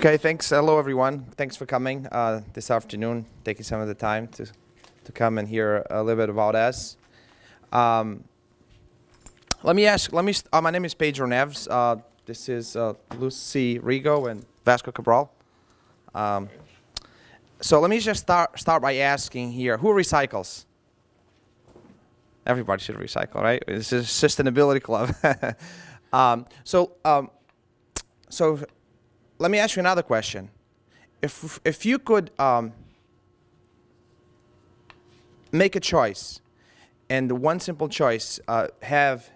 Okay, thanks. Hello, everyone. Thanks for coming uh, this afternoon, taking some of the time to, to come and hear a little bit about us. Um, let me ask, let me, uh, my name is Pedro Neves. Uh, this is uh, Lucy Rigo and Vasco Cabral. Um, so let me just start, start by asking here, who recycles? Everybody should recycle, right? This is a sustainability club. um, so, um, so let me ask you another question. If, if you could um, make a choice, and one simple choice uh, have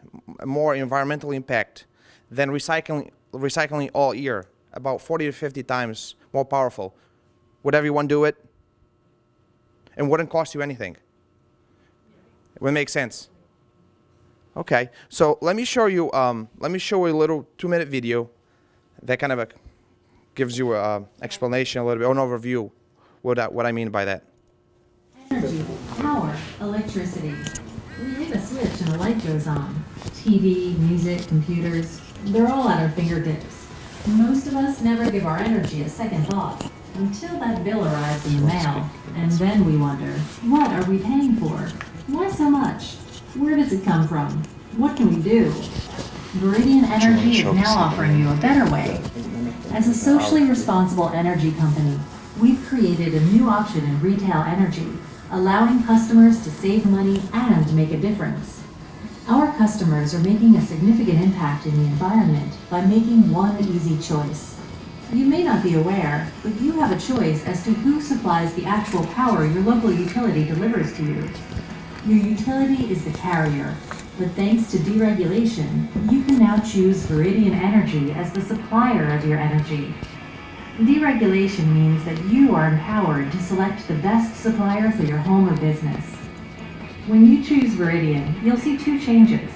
more environmental impact than recycling, recycling all year, about 40 to 50 times more powerful, would everyone do it? And wouldn't cost you anything. It would make sense. Okay, so let me show you. Um, let me show you a little two-minute video that kind of a, gives you an uh, explanation, a little bit, an overview, what I, what I mean by that. Energy, power, electricity. We hit a switch and the light goes on. TV, music, computers, they're all at our fingertips. Most of us never give our energy a second thought until that bill arrives in the mail. And then we wonder, what are we paying for? Why so much? Where does it come from? What can we do? Viridian Energy is now offering you a better way. As a socially responsible energy company, we've created a new option in retail energy, allowing customers to save money and make a difference. Our customers are making a significant impact in the environment by making one easy choice. You may not be aware, but you have a choice as to who supplies the actual power your local utility delivers to you. Your utility is the carrier, but thanks to deregulation, you can now choose Viridian Energy as the supplier of your energy. Deregulation means that you are empowered to select the best supplier for your home or business. When you choose Viridian, you'll see two changes.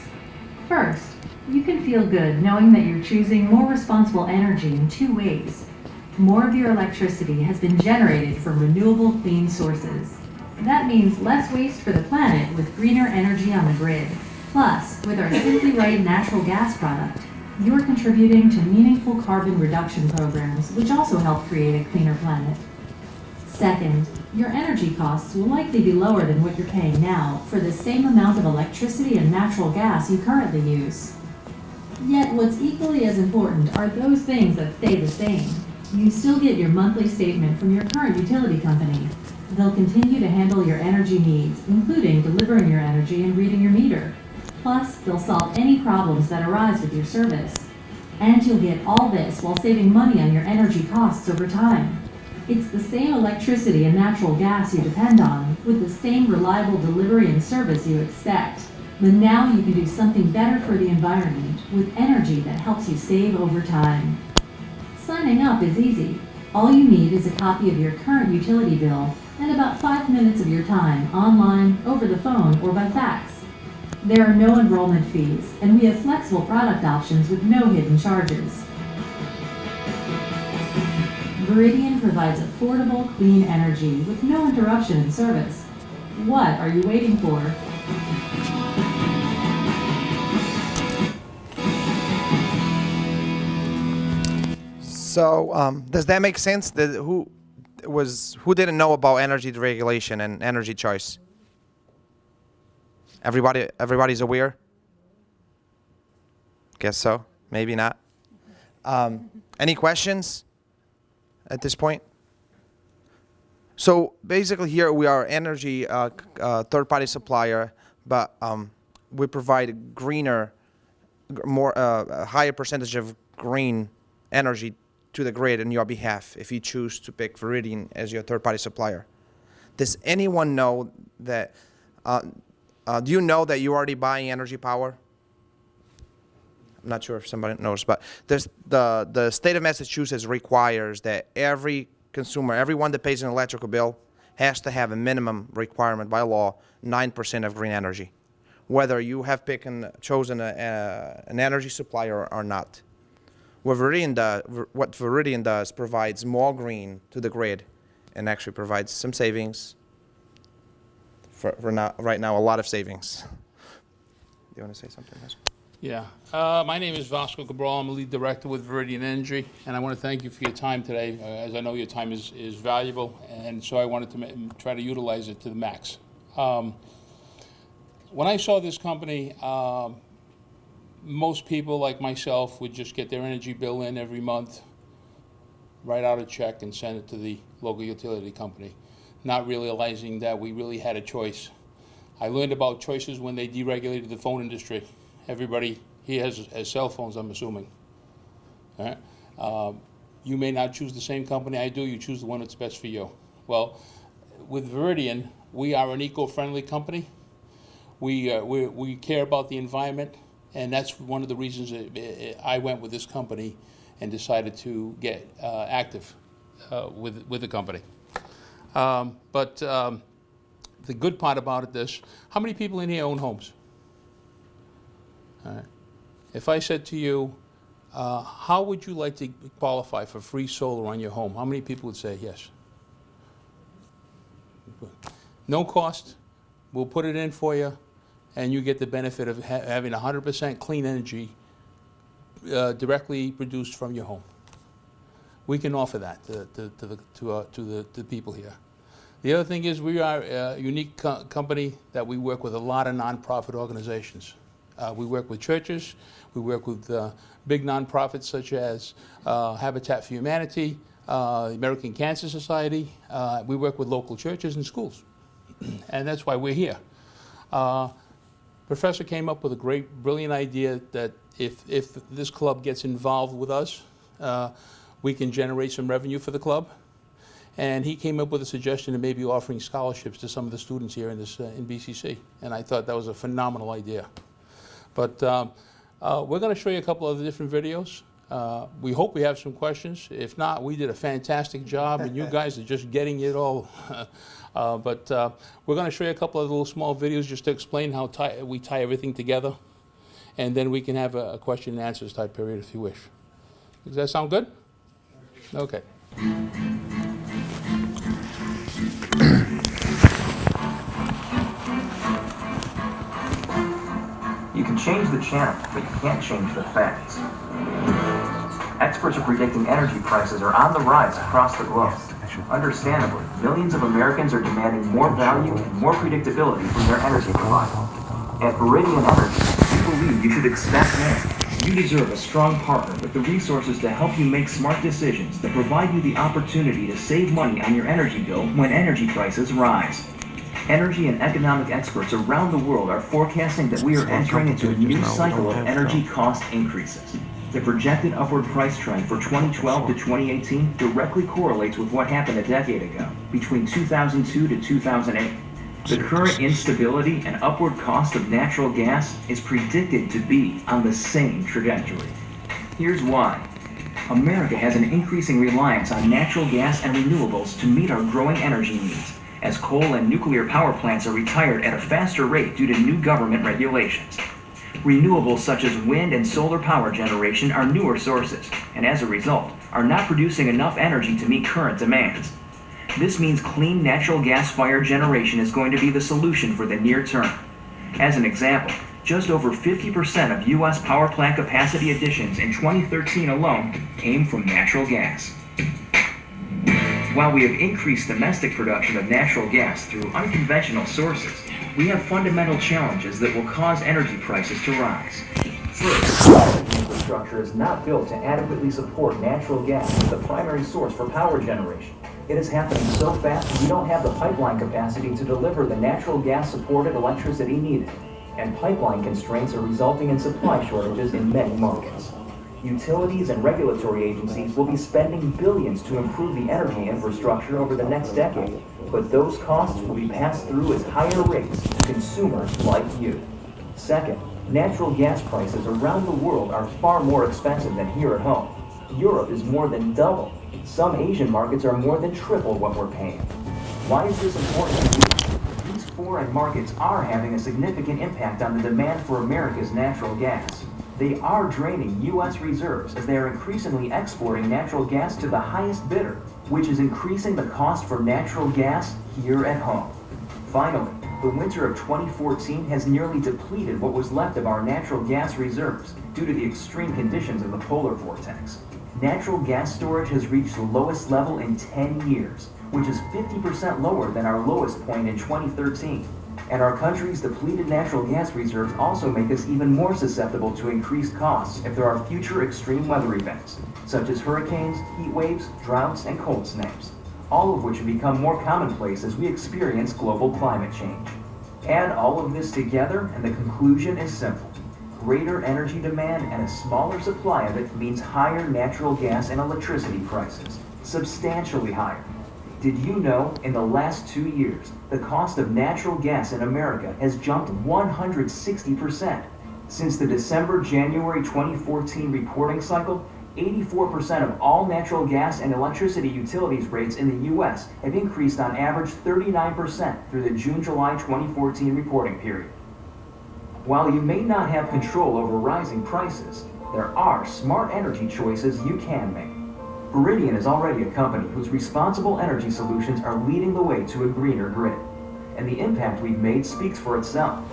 First, you can feel good knowing that you're choosing more responsible energy in two ways. More of your electricity has been generated from renewable clean sources. That means less waste for the planet with greener energy on the grid. Plus, with our Simply Right natural gas product, you're contributing to meaningful carbon reduction programs, which also help create a cleaner planet. Second, your energy costs will likely be lower than what you're paying now for the same amount of electricity and natural gas you currently use. Yet what's equally as important are those things that stay the same. You still get your monthly statement from your current utility company, They'll continue to handle your energy needs, including delivering your energy and reading your meter. Plus, they'll solve any problems that arise with your service. And you'll get all this while saving money on your energy costs over time. It's the same electricity and natural gas you depend on, with the same reliable delivery and service you expect. But now you can do something better for the environment with energy that helps you save over time. Signing up is easy. All you need is a copy of your current utility bill and about five minutes of your time online, over the phone, or by fax. There are no enrollment fees, and we have flexible product options with no hidden charges. Viridian provides affordable, clean energy with no interruption in service. What are you waiting for? So um, does that make sense? That who was who didn't know about energy deregulation and energy choice? Everybody, everybody's aware. Guess so. Maybe not. Um, any questions at this point? So basically, here we are energy uh, uh, third-party supplier, but um, we provide greener, more uh, a higher percentage of green energy to the grid on your behalf if you choose to pick Viridian as your third-party supplier. Does anyone know that, uh, do you know that you're already buying energy power? I'm not sure if somebody knows, but the, the state of Massachusetts requires that every consumer, everyone that pays an electrical bill, has to have a minimum requirement by law, 9% of green energy, whether you have picked and chosen a, a, an energy supplier or, or not. What Viridian, does, what Viridian does provides more green to the grid and actually provides some savings. For, for right now, a lot of savings. Do you want to say something? Yeah. Uh, my name is Vasco Cabral. I'm a lead director with Viridian Energy, and I want to thank you for your time today, uh, as I know your time is, is valuable, and so I wanted to try to utilize it to the max. Um, when I saw this company, um, most people like myself would just get their energy bill in every month, write out a check, and send it to the local utility company, not realizing that we really had a choice. I learned about choices when they deregulated the phone industry. Everybody here has, has cell phones, I'm assuming. All right? Um, you may not choose the same company I do, you choose the one that's best for you. Well, with Viridian, we are an eco-friendly company. We, uh, we, we care about the environment, and that's one of the reasons uh, I went with this company and decided to get uh, active uh, with, with the company. Um, but um, the good part about it this, how many people in here own homes? If I said to you, uh, how would you like to qualify for free solar on your home? How many people would say yes? No cost, we'll put it in for you, and you get the benefit of ha- having 100% clean energy uh, directly produced from your home. We can offer that to, to, to the, to, uh, to the, to the people here. The other thing is we are a unique co- company that we work with a lot of nonprofit organizations. Uh, we work with churches, we work with uh, big nonprofits such as uh, Habitat for Humanity, uh, American Cancer Society. Uh, we work with local churches and schools, and that's why we're here. Uh, Professor came up with a great, brilliant idea that if, if this club gets involved with us, uh, we can generate some revenue for the club. And he came up with a suggestion of maybe offering scholarships to some of the students here in this, uh, in BCC. And I thought that was a phenomenal idea. But um, uh, we're going to show you a couple of the different videos. Uh, we hope we have some questions. If not, we did a fantastic job, and you guys are just getting it all. uh, but uh, we're going to show you a couple of little small videos just to explain how tie, we tie everything together, and then we can have a, a question and answers type period if you wish. Does that sound good? Okay. You can change the channel, but you can't change the facts. Experts are predicting energy prices are on the rise across the globe. Understandably, millions of Americans are demanding more value and more predictability from their energy provider. At Viridian Energy, we believe you should expect more. You deserve a strong partner with the resources to help you make smart decisions that provide you the opportunity to save money on your energy bill when energy prices rise. Energy and economic experts around the world are forecasting that we are entering into a new cycle of energy cost increases. The projected upward price trend for 2012 to 2018 directly correlates with what happened a decade ago, between 2002 to 2008. The current instability and upward cost of natural gas is predicted to be on the same trajectory. Here's why. America has an increasing reliance on natural gas and renewables to meet our growing energy needs, as coal and nuclear power plants are retired at a faster rate due to new government regulations. Renewables such as wind and solar power generation are newer sources, and as a result, are not producing enough energy to meet current demands. This means clean natural gas fired generation is going to be the solution for the near term. As an example, just over 50% of U.S. power plant capacity additions in 2013 alone came from natural gas. While we have increased domestic production of natural gas through unconventional sources, we have fundamental challenges that will cause energy prices to rise. First, infrastructure is not built to adequately support natural gas as the primary source for power generation. It is happening so fast we don't have the pipeline capacity to deliver the natural gas supported electricity needed, and pipeline constraints are resulting in supply shortages in many markets. Utilities and regulatory agencies will be spending billions to improve the energy infrastructure over the next decade, but those costs will be passed through as higher rates to consumers like you. Second, natural gas prices around the world are far more expensive than here at home. Europe is more than double. Some Asian markets are more than triple what we're paying. Why is this important? These foreign markets are having a significant impact on the demand for America's natural gas. They are draining U.S. reserves as they are increasingly exporting natural gas to the highest bidder, which is increasing the cost for natural gas here at home. Finally, the winter of 2014 has nearly depleted what was left of our natural gas reserves due to the extreme conditions of the polar vortex. Natural gas storage has reached the lowest level in 10 years, which is 50% lower than our lowest point in 2013. And our country's depleted natural gas reserves also make us even more susceptible to increased costs if there are future extreme weather events, such as hurricanes, heat waves, droughts, and cold snaps, all of which have become more commonplace as we experience global climate change. Add all of this together, and the conclusion is simple. Greater energy demand and a smaller supply of it means higher natural gas and electricity prices, substantially higher. Did you know in the last two years, the cost of natural gas in America has jumped 160%? Since the December January 2014 reporting cycle, 84% of all natural gas and electricity utilities rates in the U.S. have increased on average 39% through the June July 2014 reporting period. While you may not have control over rising prices, there are smart energy choices you can make. Viridian is already a company whose responsible energy solutions are leading the way to a greener grid. And the impact we've made speaks for itself.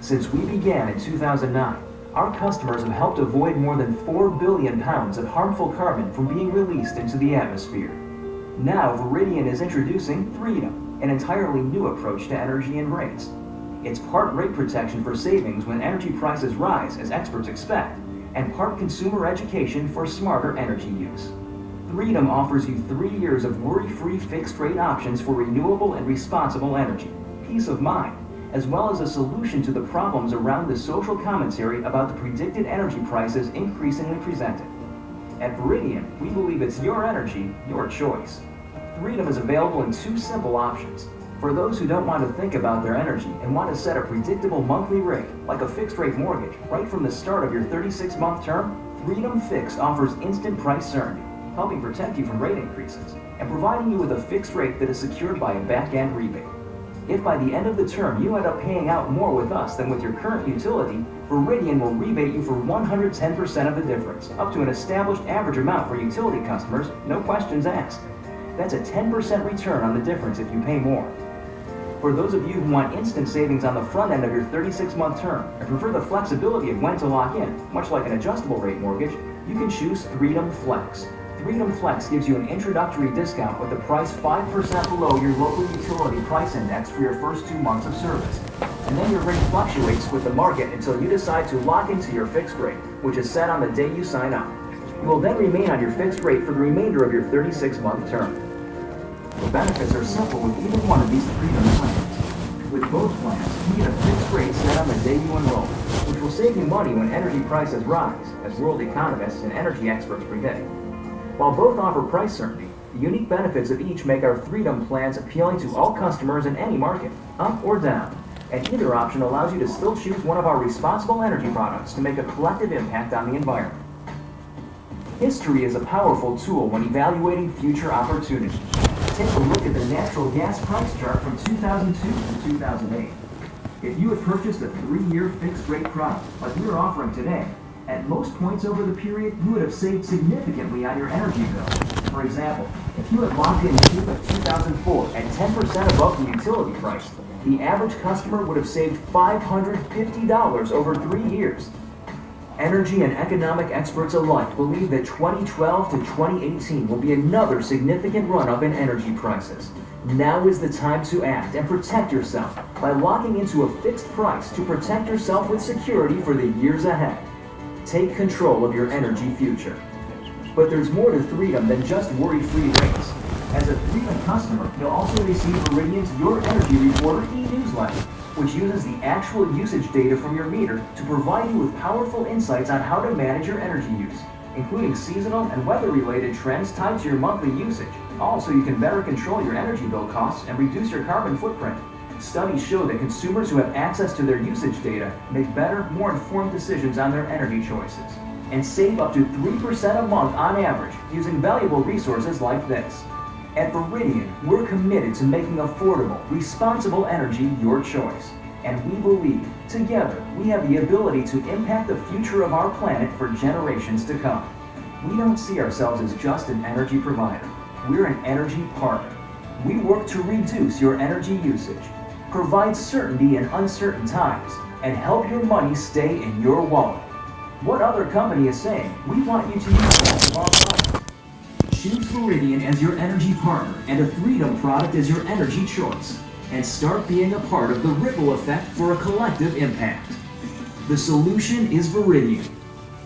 Since we began in 2009, our customers have helped avoid more than 4 billion pounds of harmful carbon from being released into the atmosphere. Now, Viridian is introducing Freedom, an entirely new approach to energy and rates. It's part rate protection for savings when energy prices rise, as experts expect, and part consumer education for smarter energy use. Freedom offers you three years of worry-free fixed-rate options for renewable and responsible energy, peace of mind, as well as a solution to the problems around the social commentary about the predicted energy prices increasingly presented. At Viridian, we believe it's your energy, your choice. Freedom is available in two simple options. For those who don't want to think about their energy and want to set a predictable monthly rate, like a fixed-rate mortgage, right from the start of your 36-month term, Freedom Fixed offers instant price certainty helping protect you from rate increases, and providing you with a fixed rate that is secured by a back-end rebate. If by the end of the term you end up paying out more with us than with your current utility, Viridian will rebate you for 110% of the difference, up to an established average amount for utility customers, no questions asked. That's a 10% return on the difference if you pay more. For those of you who want instant savings on the front end of your 36-month term and prefer the flexibility of when to lock in, much like an adjustable rate mortgage, you can choose Freedom Flex. Freedom Flex gives you an introductory discount with a price 5% below your local utility price index for your first two months of service. And then your rate fluctuates with the market until you decide to lock into your fixed rate, which is set on the day you sign up. You will then remain on your fixed rate for the remainder of your 36-month term. The benefits are simple with either one of these Freedom plans. With both plans, you get a fixed rate set on the day you enroll, which will save you money when energy prices rise, as world economists and energy experts predict. While both offer price certainty, the unique benefits of each make our Freedom plans appealing to all customers in any market, up or down. And either option allows you to still choose one of our responsible energy products to make a collective impact on the environment. History is a powerful tool when evaluating future opportunities. Take a look at the natural gas price chart from 2002 to 2008. If you had purchased a three-year fixed-rate product like we are offering today, at most points over the period, you would have saved significantly on your energy bill. For example, if you had locked in June of 2004 at 10% above the utility price, the average customer would have saved $550 over three years. Energy and economic experts alike believe that 2012 to 2018 will be another significant run-up in energy prices. Now is the time to act and protect yourself by locking into a fixed price to protect yourself with security for the years ahead. Take control of your energy future. But there's more to Freedom than just worry-free rates. As a Freedom customer, you'll also receive Viridian's Your Energy Reporter e-newsletter, which uses the actual usage data from your meter to provide you with powerful insights on how to manage your energy use, including seasonal and weather-related trends tied to your monthly usage. Also, you can better control your energy bill costs and reduce your carbon footprint. Studies show that consumers who have access to their usage data make better, more informed decisions on their energy choices and save up to 3% a month on average using valuable resources like this. At Viridian, we're committed to making affordable, responsible energy your choice. And we believe, together, we have the ability to impact the future of our planet for generations to come. We don't see ourselves as just an energy provider. We're an energy partner. We work to reduce your energy usage provide certainty in uncertain times, and help your money stay in your wallet. What other company is saying, we want you to use our? Choose Viridian as your energy partner and a Freedom product as your energy choice. And start being a part of the ripple effect for a collective impact. The solution is Viridian.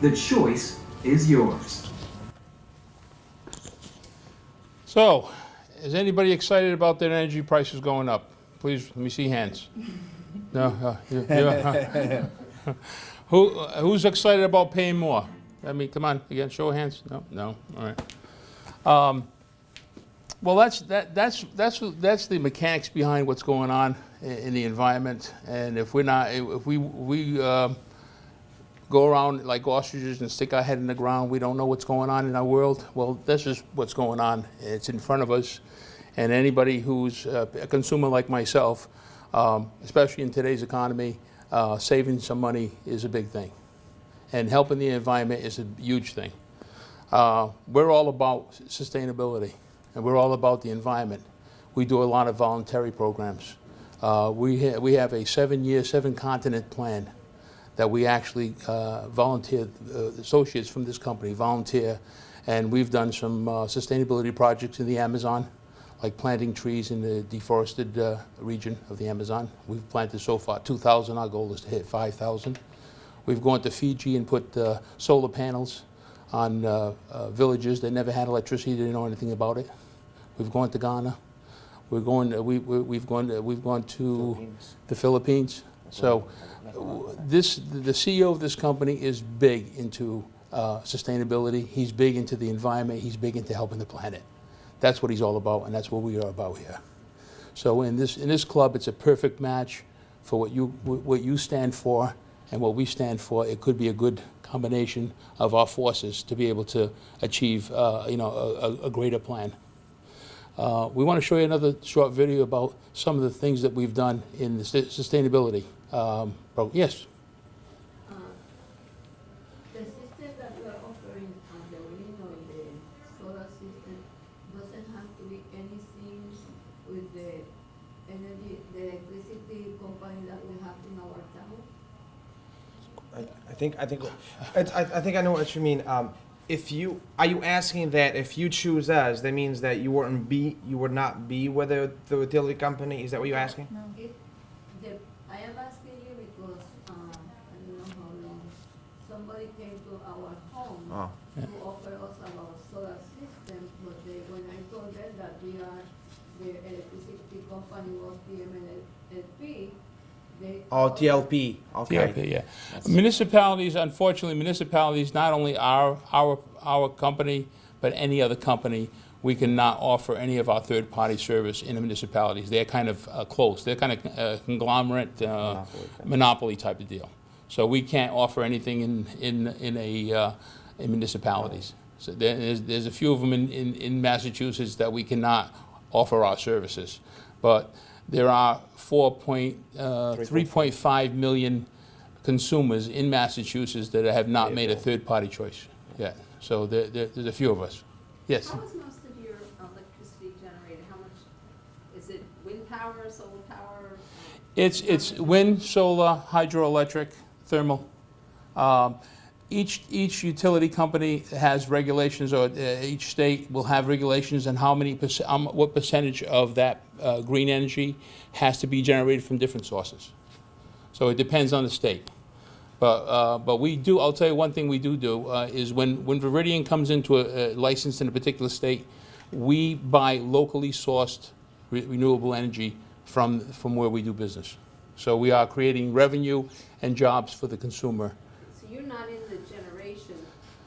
The choice is yours. So, is anybody excited about their energy prices going up? Please, let me see hands. No, uh, you- you- uh, Who, who's excited about paying more? I mean, come on, again, show of hands. No, no, all right. Um, Well, that's, that, that's, that's, that's the mechanics behind what's going on in the environment. And if we're not, if we, we, um, go around like ostriches and stick our head in the ground. We don't know what's going on in our world. Well, this is what's going on. It's in front of us. And anybody who's uh, a consumer like myself, um, especially in today's economy, uh, saving some money is a big thing. And helping the environment is a huge thing. Uh, we're all about sustainability and we're all about the environment. We do a lot of voluntary programs. Uh, we, ha- we have a seven year, seven continent plan that we actually uh, volunteer, uh, associates from this company volunteer, and we've done some uh, sustainability projects in the Amazon, like planting trees in the deforested uh, region of the Amazon. We've planted so far 2,000, our goal is to hit 5,000. We've gone to Fiji and put solar panels on uh, uh, villages that never had electricity, didn't know anything about it. We've gone to Ghana. We're going, uh, we, we- we've gone, to- we've gone to the Philippines. So this, the CEO of this company is big into uh, sustainability. He's big into the environment. He's big into helping the planet. That's what he's all about, and that's what we are about here. So in this, in this club, it's a perfect match for what you, what you stand for and what we stand for. It could be a good combination of our forces to be able to achieve, uh, you know, a, a- greater plan. Uh, we want to show you another short video about some of the things that we've done in the sus- sustainability. Um, yes. The system that we are offering on the wind or the solar system doesn't have to be anything with the energy, the electricity company that we have in our town. I, I think I think I, I think I know what you mean. Um, if you are you asking that if you choose us, that means that you wouldn't be you would not be with the, the utility company. Is that what you're asking? It, the, I am asking you because, um, I don't know how long, somebody came to our home Oh. to offer us our solar system, but they, when I told them that we are, the electricity company was TMLP, they. Oh, TLP. Okay. TLP, yeah. Municipalities, unfortunately, municipalities, not only our, our, our company, but any other company, we cannot offer any of our third-party service in the municipalities. They're kind of uh, close. They're kind of uh, conglomerate, uh, monopoly type of deal. So we can't offer anything in, in, in a, uh, in municipalities. So there's, there's a few of them in, in, in Massachusetts that we cannot offer our services. But there are four point, uh, three point five million consumers in Massachusetts that have not made a third-party choice yet. So there, there, there's a few of us. Yes? How is most of your electricity generated? How much, is it wind power, solar power? It's, it's wind, solar, hydroelectric, thermal. Um, Each, each utility company has regulations, or uh, each state will have regulations on how many, perc- um, what percentage of that uh, green energy has to be generated from different sources. So it depends on the state. But, uh, but we do, I'll tell you one thing we do do, uh, is when, when Viridian comes into a, a license in a particular state, we buy locally sourced re- renewable energy from, from where we do business. So we are creating revenue and jobs for the consumer. So you're not in the generation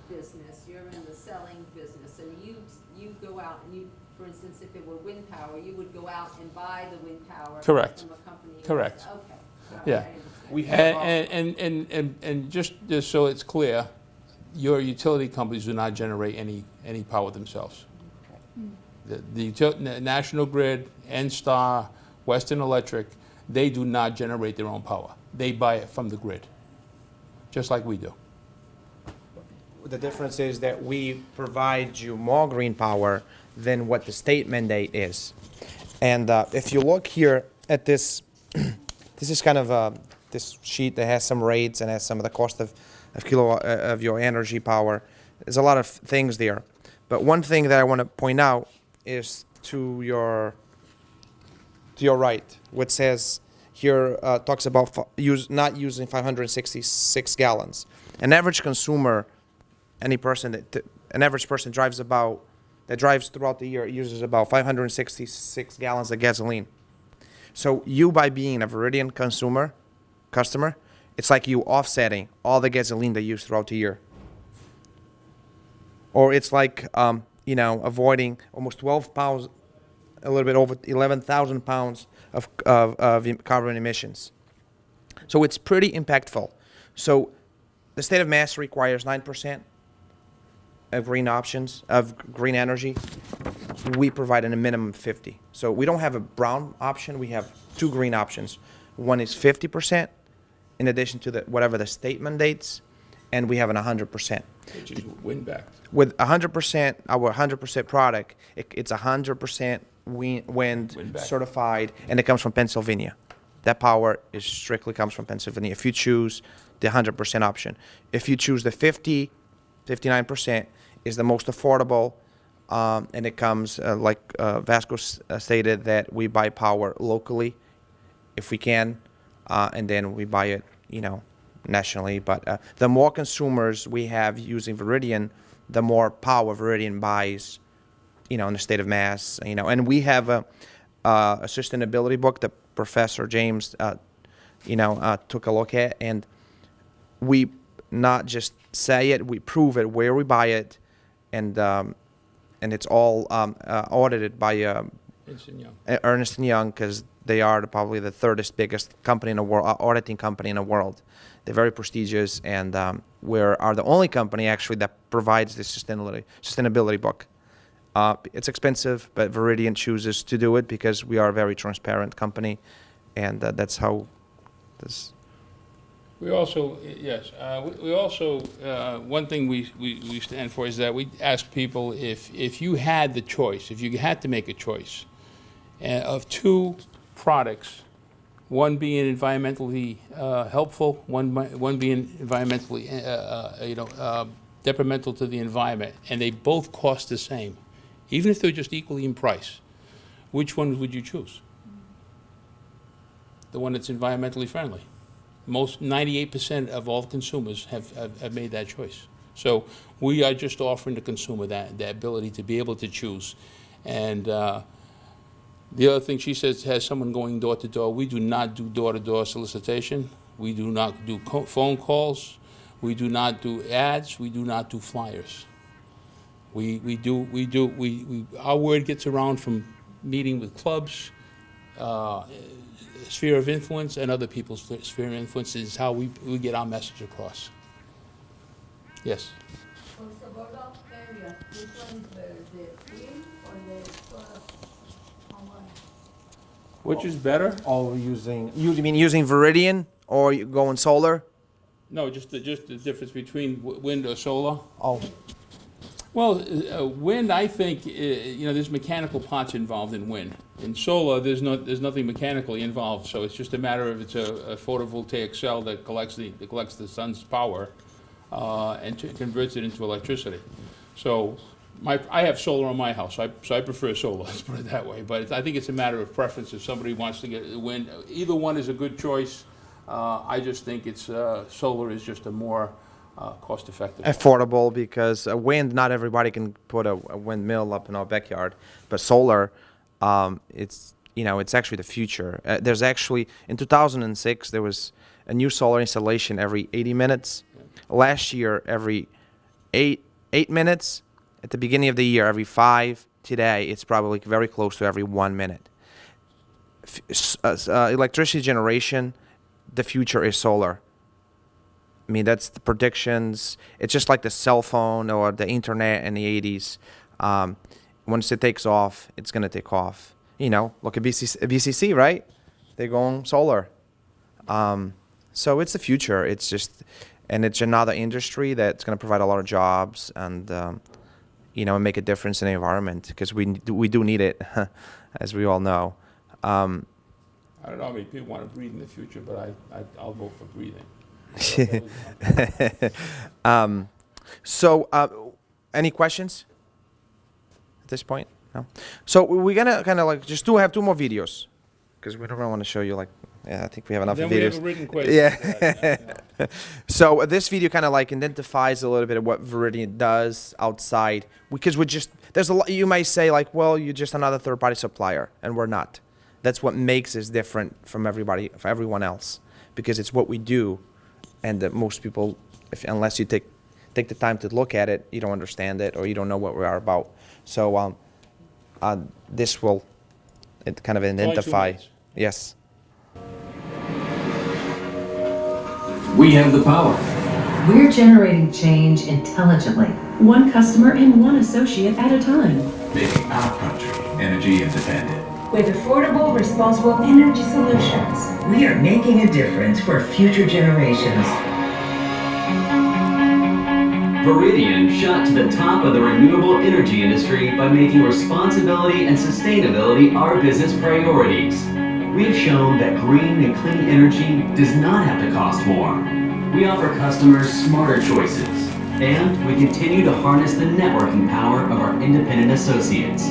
business, you're in the selling business. And you, you go out and you, for instance, if it were wind power, you would go out and buy the wind power. Correct. From a company. Correct. Okay. All Yeah. right, We have. And, and, and, and, and just, just so it's clear, your utility companies do not generate any, any power themselves. The, the util- National Grid, NSTAR, Western Electric, they do not generate their own power. They buy it from the grid, just like we do. The difference is that we provide you more green power than what the state mandate is. And uh, if you look here at this this is kind of uh, this sheet that has some rates and has some of the cost of, of kilowatt uh, of your energy power. There's a lot of things there, but one thing that I want to point out is to your to your right, which says here uh, talks about use not using 566 gallons. An average consumer, any person that an average person drives about that drives throughout the year uses about 566 gallons of gasoline. So you by being a Viridian consumer, customer, it's like you offsetting all the gasoline they use throughout the year. Or it's like um, you know avoiding almost 12 pounds, a little bit over 11,000 pounds of, of, of carbon emissions. So it's pretty impactful. So the state of Mass requires 9% of green options, of green energy. We provide in a minimum 50. So we don't have a brown option, we have two green options. One is 50% in addition to the, whatever the state mandates, and we have an 100%. Which is wind backed. With 100%, our 100% product, it, it's 100% wind, wind Wind certified, and it comes from Pennsylvania. That power is strictly comes from Pennsylvania. If you choose the 100% option, if you choose the 50, 59% is the most affordable, um, and it comes uh, like uh, Vasco uh, stated that we buy power locally, if we can, uh, and then we buy it, you know, nationally. But uh, the more consumers we have using Viridian, the more power Viridian buys, you know, in the state of Mass, you know. And we have a, uh, a sustainability book that Professor James, you know, took a look at, and we not just say it, we prove it where we buy it, and um, and it's all um, uh, audited by. Um, Instant Young. uh, Ernest and Young because they are probably the thirdest biggest company in the world, uh, auditing company in the world. They're very prestigious, and um, we are the only company actually that provides this sustainability sustainability book. Uh, it's expensive, but Viridian chooses to do it because we are a very transparent company, and uh, that's how this. We also, yes, uh, we- we also, uh, one thing we, we we stand for is that we ask people if, if you had the choice, if you had to make a choice uh, of two products, one being environmentally uh, helpful, one, one being environmentally, uh, uh, you know, uh, detrimental to the environment, and they both cost the same, even if they're just equally in price, which one would you choose? The one that's environmentally friendly most, ninety-eight percent of all consumers have, have, have made that choice. So we are just offering the consumer that, the ability to be able to choose. And, uh, the other thing she says, has someone going door to door, we do not do door-to-door solicitation. We do not do phone calls. We do not do ads. We do not do flyers. We, we do, we do, we, we, our word gets around from meeting with clubs, uh, sphere of influence and other people's sphere of influence is how we, we get our message across. Yes. For suburban areas, which one is better, the wind or the solar? Which is better? All using you mean using Viridian or you going solar? No, just the, just the difference between wind or solar. Oh, Well, uh, wind, I think, uh, you know, there's mechanical parts involved in wind. In solar, there's no, there's nothing mechanically involved, so it's just a matter of it's a, a photovoltaic cell that collects the, that collects the sun's power, uh, and converts it into electricity. So, my, I have solar on my house, I, so I prefer solar, let's put it that way. But I think it's a matter of preference, if somebody wants to get wind, either one is a good choice. Uh, I just think it's, uh, solar is just a more, uh, cost-effective. affordable because uh, wind not everybody can put a, a windmill up in our backyard but solar um, it's you know it's actually the future. Uh, there's actually in 2006 there was a new solar installation every 80 minutes. Last year every eight eight minutes. At the beginning of the year every five. Today it's probably very close to every one minute. F- uh, uh, electricity generation the future is solar. I mean, that's the predictions. It's just like the cell phone or the internet in the 80s. Um, once it takes off, it's going to take off. You know, look at BCC, BCC right? They're going solar. Um, so it's the future. It's just, and it's another industry that's going to provide a lot of jobs and, um, you know, make a difference in the environment because we, do- we do need it, as we all know. Um, I don't know how many people want to breathe in the future, but I, I, I'll vote for breathing. um, so, uh, any questions at this point? No. So we're gonna kind of like just do have two more videos because we don't want to show you like. Yeah, I think we have enough Then we videos. have a written question. Yeah. So uh, this video kind of like identifies a little bit of what Viridian does outside because we're just there's a lot you might say like well you're just another third party supplier and we're not. That's what makes us different from everybody from everyone else because it's what we do and that most people if unless you take take the time to look at it you don't understand it or you don't know what we are about. So um uh, this will it kind of identify yes. We have the power. We're generating change intelligently. one customer and one associate at a time. Making our country energy independent. With affordable, responsible energy solutions. We are making a difference for future generations. Viridian shot to the top of the renewable energy industry by making responsibility and sustainability our business priorities. We've shown that green and clean energy does not have to cost more. We offer customers smarter choices, and we continue to harness the networking power of our independent associates.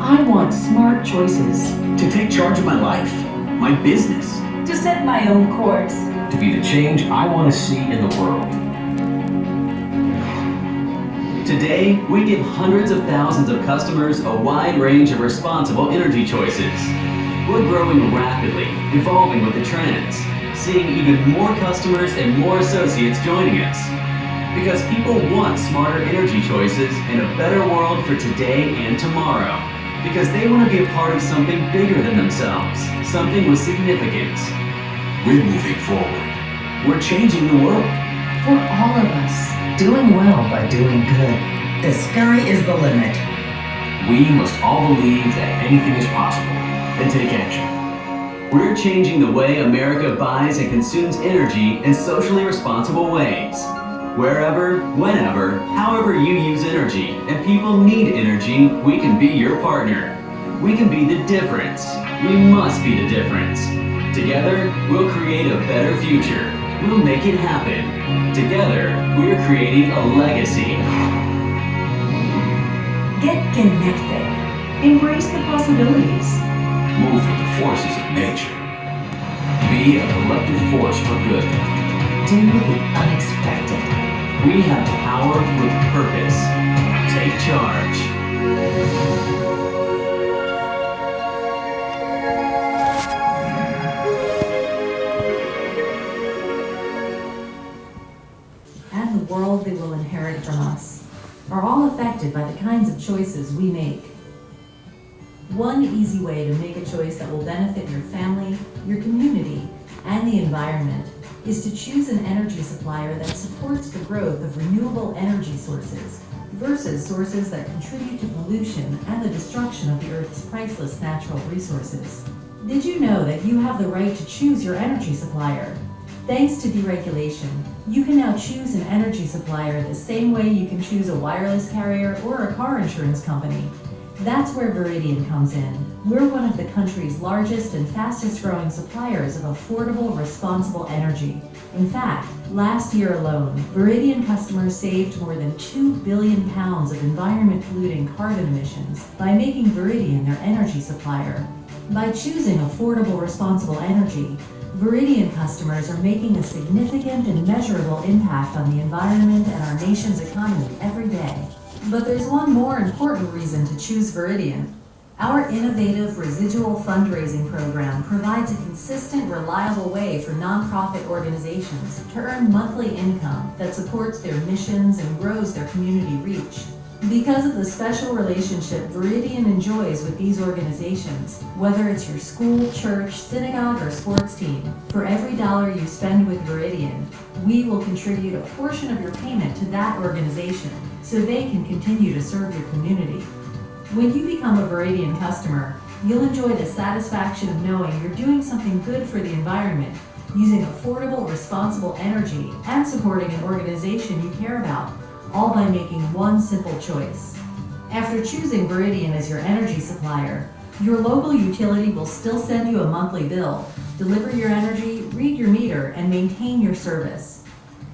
I want smart choices. To take charge of my life, my business, To set my own course. to be the change I want to see in the world. Today, we give hundreds of thousands of customers a wide range of responsible energy choices. We're growing rapidly, evolving with the trends, seeing even more customers and more associates joining us. Because people want smarter energy choices and a better world for today and tomorrow. Because they want to be a part of something bigger than themselves, something with significance. We're moving forward. We're changing the world. For all of us. Doing well by doing good. The sky is the limit. We must all believe that anything is possible and take action. We're changing the way America buys and consumes energy in socially responsible ways. Wherever, whenever, however you use energy, and people need energy, we can be your partner. We can be the difference. We must be the difference. Together, we'll create a better future. We'll make it happen. Together, we're creating a legacy. Get connected. Embrace the possibilities. Move with the forces of nature. Be a collective force for good. Do the unexpected. We have power with purpose. Take charge. World they will inherit from us are all affected by the kinds of choices we make. One easy way to make a choice that will benefit your family, your community, and the environment is to choose an energy supplier that supports the growth of renewable energy sources versus sources that contribute to pollution and the destruction of the Earth's priceless natural resources. Did you know that you have the right to choose your energy supplier? Thanks to deregulation, you can now choose an energy supplier the same way you can choose a wireless carrier or a car insurance company. That's where Viridian comes in. We're one of the country's largest and fastest growing suppliers of affordable, responsible energy. In fact, last year alone, Viridian customers saved more than 2 billion pounds of environment polluting carbon emissions by making Viridian their energy supplier. By choosing affordable, responsible energy, Viridian customers are making a significant and measurable impact on the environment and our nation's economy every day. But there's one more important reason to choose Viridian. Our innovative residual fundraising program provides a consistent, reliable way for nonprofit organizations to earn monthly income that supports their missions and grows their community reach. Because of the special relationship Viridian enjoys with these organizations, whether it's your school, church, synagogue, or sports team, for every dollar you spend with Viridian, we will contribute a portion of your payment to that organization so they can continue to serve your community. When you become a Viridian customer, you'll enjoy the satisfaction of knowing you're doing something good for the environment, using affordable, responsible energy, and supporting an organization you care about, all by making one simple choice. After choosing Viridian as your energy supplier, Your local utility will still send you a monthly bill, deliver your energy, read your meter, and maintain your service.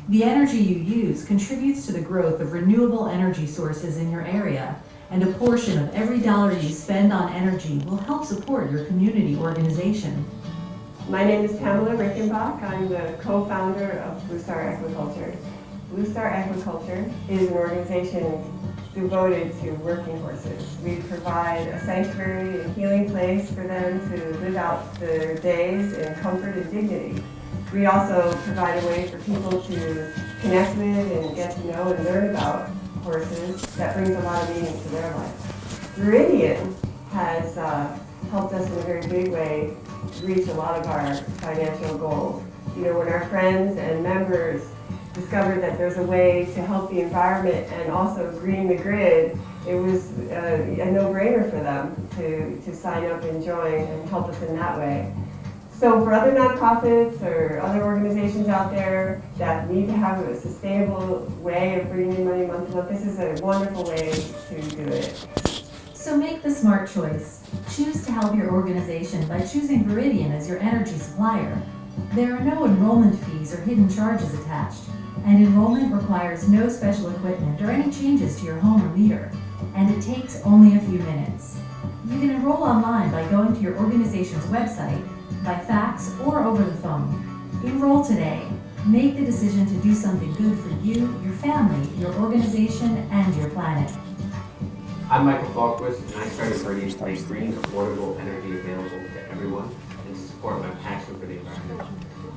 The energy you use contributes to the growth of renewable energy sources in your area, and a portion of every dollar you spend on energy will help support your community organization. My name is Pamela Rickenbach. I'm the co-founder of Blue Star Aquaculture. Blue Star Equiculture is an organization devoted to working horses. We provide a sanctuary and healing place for them to live out their days in comfort and dignity. We also provide a way for people to connect with and get to know and learn about horses that brings a lot of meaning to their life. Viridian has uh, helped us in a very big way reach a lot of our financial goals. You know, when our friends and members discovered that there's a way to help the environment and also green the grid, it was uh, a no-brainer for them to, to sign up and join and help us in that way. So for other nonprofits or other organizations out there that need to have a sustainable way of bringing in money month to month, this is a wonderful way to do it. So make the smart choice. Choose to help your organization by choosing Viridian as your energy supplier. There are no enrollment fees or hidden charges attached, and enrollment requires no special equipment or any changes to your home or meter, and it takes only a few minutes. You can enroll online by going to your organization's website, by fax, or over the phone. Enroll today. Make the decision to do something good for you, your family, your organization, and your planet. I'm Michael Fallquist, and I started Viridian to make green, affordable energy available to everyone and to support my passion for the environment.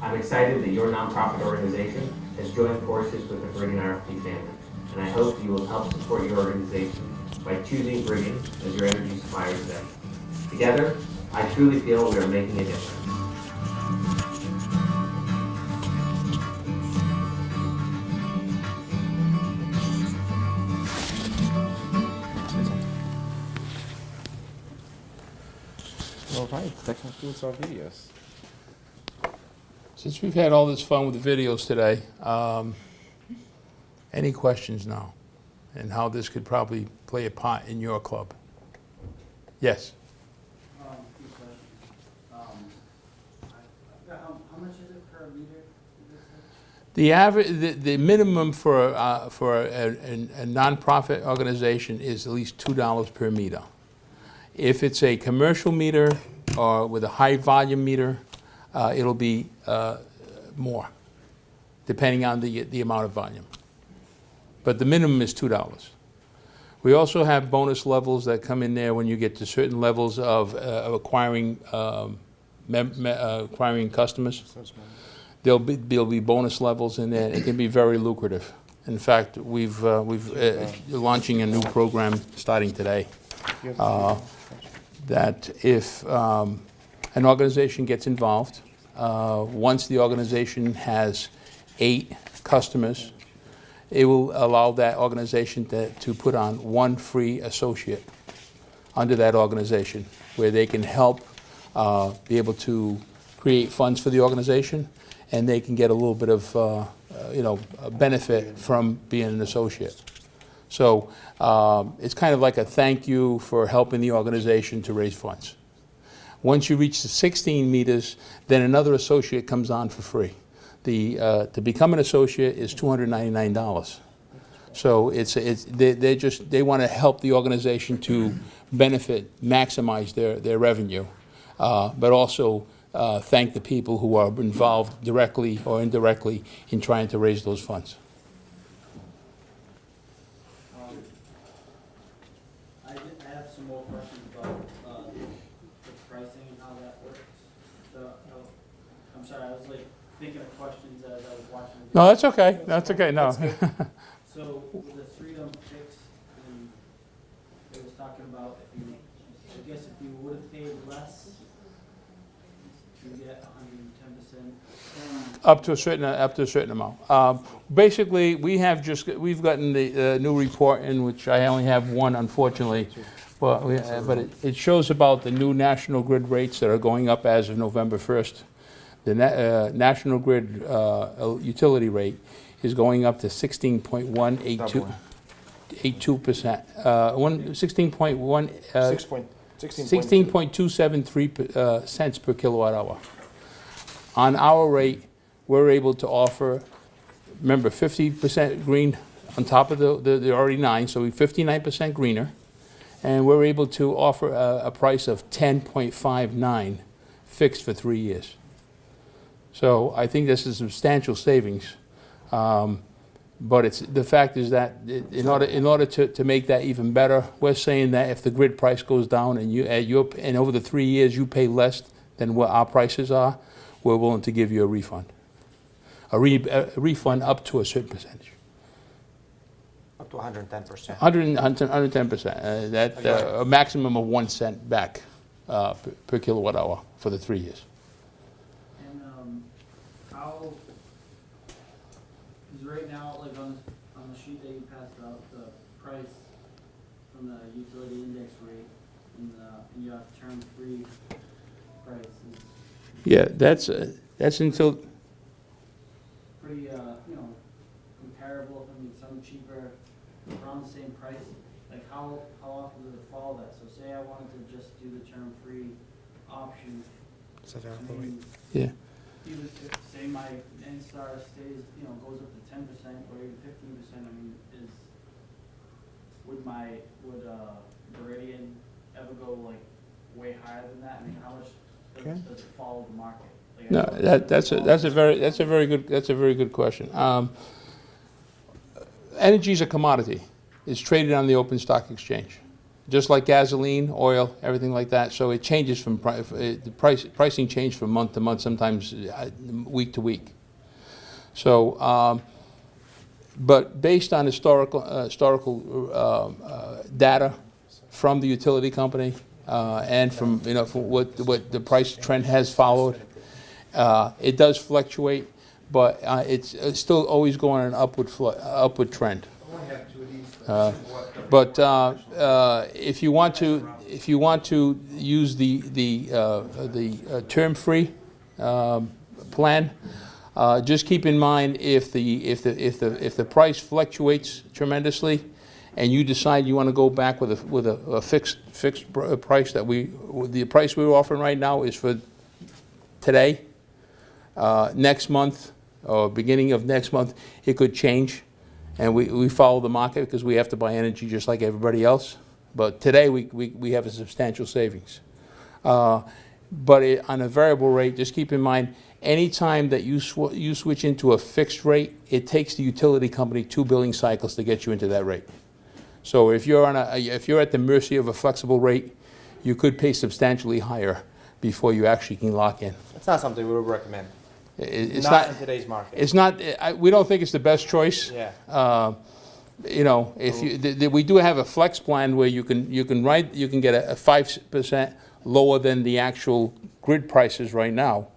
I'm excited that your nonprofit organization has joined forces with the Viridian RFP family, and I hope you will help support your organization by choosing Viridian as your energy supplier today. Together, I truly feel we are making a difference. All right, that concludes our videos. Since we've had all this fun with the videos today, um, any questions now? And how this could probably play a part in your club? Yes? Um. Um, I I forgot, how, how much is it per meter? did you say? The average, the, the minimum for, uh, for a, a, a nonprofit organization is at least two dollars per meter. If it's a commercial meter or with a high volume meter, uh, it'll be, uh, more, depending on the, the amount of volume. But the minimum is two dollars. We also have bonus levels that come in there when you get to certain levels of, uh, of acquiring, um, uh, acquiring customers. There'll be, there'll be bonus levels in there. It can be very lucrative. In fact, we've, uh, we've, uh, launching a new program starting today. uh, That if, um, an organization gets involved, uh, once the organization has eight customers, it will allow that organization to, to put on one free associate under that organization, where they can help uh, be able to create funds for the organization, and they can get a little bit of, uh, uh, you know, benefit from being an associate. So um, it's kind of like a thank you for helping the organization to raise funds. Once you reach the 16 meters, then another associate comes on for free. The, uh, to become an associate is $299. So it's, it's, they, they just, they want to help the organization to benefit, maximize their, their revenue, uh, but also uh, thank the people who are involved directly or indirectly in trying to raise those funds. Um, I did, I have some more questions about, uh, the pricing and how that works. So, oh, I'm sorry, I was like thinking of questions as I was watching. the No, that's okay, that's okay, no. So with the freedom fixed, and it was talking about if you, I guess if you would have paid less, you get hundred and ten percent. Up to a certain, up to a certain amount. Um, Basically, we have just, we've gotten the uh, new report in, which I only have one unfortunately, but, we- uh, but it- it shows about the new National Grid rates that are going up as of November 1st. The na- uh, National Grid uh, utility rate is going up to 16.182, Doubling. 82%. Uh, one- 16.1, uh, Six point Sixteen point two seven three uh, cents per kilowatt hour. On our rate, we're able to offer, remember, fifty percent green on top of the, the, the already nine, so we're fifty-nine percent greener. And we're able to offer a, a price of ten point five nine fixed for three years. So I think this is substantial savings. Um, But it's, the fact is that in order, in order to, to make that even better, we're saying that if the grid price goes down and you, at your, and over the three years you pay less than what our prices are, we're willing to give you a refund. A re, a refund up to a certain percentage. Up to 110%. hundred and ten percent, uh, that, uh, a maximum of one cent back, uh, per- per kilowatt hour for the three years. And, um, how, cause right now, like on, the- on the sheet that you passed out, the price from the utility index rate and the, and you have term-free price is Yeah, that's, uh, that's until, pretty, uh, you know, comparable, I mean, some cheaper, around the same price. Like, how, how often does it follow that? So say I wanted to just do the term-free option, I mean, yeah. Even if, say my NSTAR stays, you know, goes up to ten percent or even fifteen percent, I mean, is, would my, would, uh, Viridian ever go like way higher than that? I mean, how much Okay. does, does it follow the market? Like, No, that, that's a, that's a very, that's a very good, that's a very good question. Um, is a commodity. It's traded on the open stock exchange, just like gasoline, oil, everything like that. So it changes from, uh, the price, pricing change from month to month, sometimes uh, week to week. So, um, but based on historical, uh, historical um, uh, data from the utility company uh, and from, you know, from what, what the price trend has followed, uh, it does fluctuate, but uh, it's, it's still always going on an upward, upward trend. Uh, But uh, uh, if you want to, if you want to use the, the, uh, the uh, term-free plan, just keep in mind if the, if the, if the, if the price fluctuates tremendously, and you decide you want to go back with a, with a a fixed, fixed price that we, the price we're offering right now is for today, next month, or beginning of next month, it could change. And we, we follow the market because we have to buy energy just like everybody else. But today, we, we, we have a substantial savings. Uh, But it- on a variable rate, just keep in mind, anytime that you sw, you switch into a fixed rate, it takes the utility company two billing cycles to get you into that rate. So if you're on a, if you're at the mercy of a flexible rate, you could pay substantially higher before you actually can lock in. It's not something we would recommend. It's not, in today's market. it's not, I, we don't think it's the best choice. Yeah. Uh, You know, if you, th- th- we do have a flex plan where you can, you can write, you can get a five percent lower than the actual grid prices right now.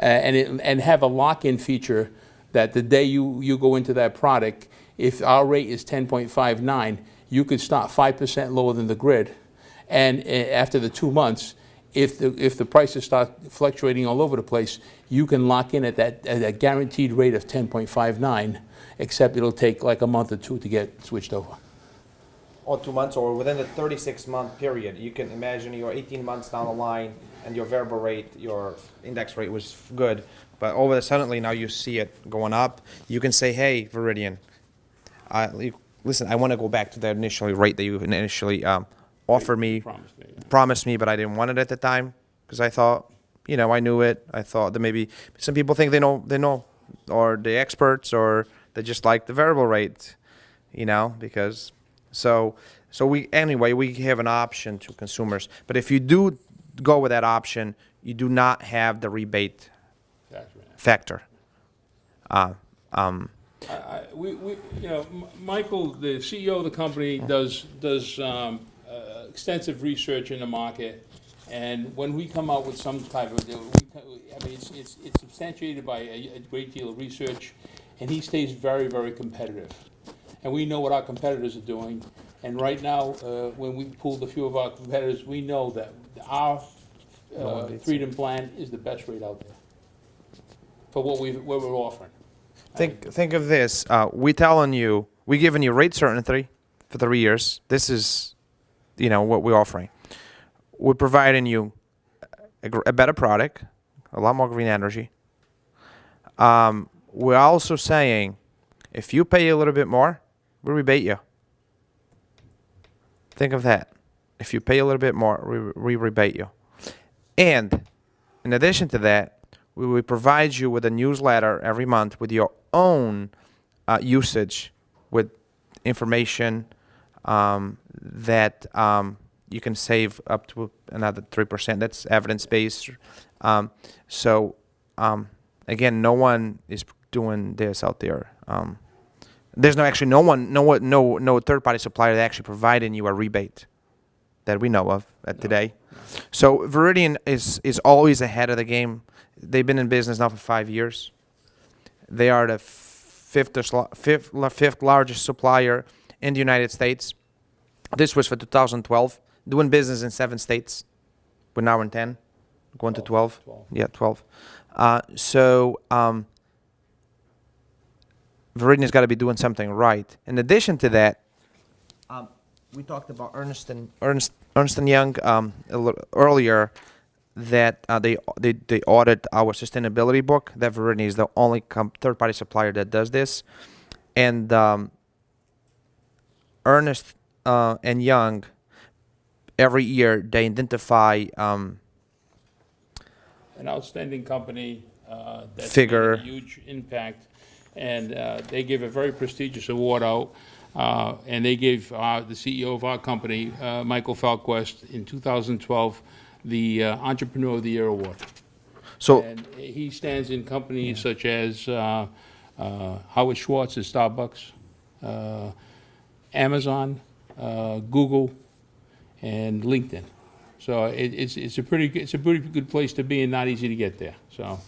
Uh, And it, and have a lock-in feature that the day you, you go into that product, if our rate is ten point five nine, you could start five percent lower than the grid. And uh, after the two months, if the, if the prices start fluctuating all over the place, you can lock in at that, at that guaranteed rate of ten point five nine, except it'll take like a month or two to get switched over. or two months, or within the 36 month period. You can imagine you're 18 months down the line, and your variable rate, your index rate was good, but over the suddenly now you see it going up. You can say, "Hey, Viridian, you- listen, I want to go back to the initial rate that you initially um, offered me, Promised me, yeah. promised me, but I didn't want it at the time because I thought, you know, I knew it. I thought that maybe some people think they know, they know, or the experts, or they just like the variable rate, you know, because so so we anyway we have an option to consumers. But if you do go with that option, you do not have the rebate factor. Uh, um, I- I- We, we, you know, M- Michael, the CEO of the company, does, does um, extensive research in the market, and when we come out with some type of, we I mean, it's, it's it's substantiated by a a great deal of research, and he stays very, very competitive. And we know what our competitors are doing, and right now, uh, when we pulled a few of our competitors, we know that our uh, Freedom Plan is the best rate out there for what we, what we're offering. think think of this. Uh, we telling you we're giving you rate certainty for three years. This is, you know, what we're offering. we're providing you a, a better product, a lot more green energy. Um, we're also saying if you pay a little bit more, we rebate you. Think of that. If you pay a little bit more, we, we rebate you. And in addition to that, we will provide you with a newsletter every month with your own uh, usage with information um, that um, you can save up to another 3%. That's evidence based. Um, so, um, again, no one is doing this out there. Um, there's no actually no one, no one, no no third party supplier that actually providing you a rebate that we know of at today. So Viridian is is always ahead of the game. They've been in business now for five years. They are the fifth fifth fifth largest supplier in the United States. This was for 2012. Doing business in seven states. We're now in ten, going to 12. Yeah, 12. Uh, so um, Viridian's got to be doing something right. In addition to that, um, we talked about Ernst and Ernst Ernst and Young um, a little earlier that uh, they they they audit our sustainability book. That Viridian is the only third party supplier that does this, and um, Ernest uh, and Young every year they identify um, an outstanding company uh, that's Figure. made a huge impact, and uh, they give a very prestigious award out. Uh, and they gave uh, the CEO of our company, uh, Michael Fallquist, in 2012, the uh, Entrepreneur of the Year award. So- and he stands in companies such as uh, uh, Howard Schwartz at Starbucks, uh, Amazon, uh, Google, and LinkedIn. So it, it's, it's a pretty, it's a pretty good place to be and not easy to get there. So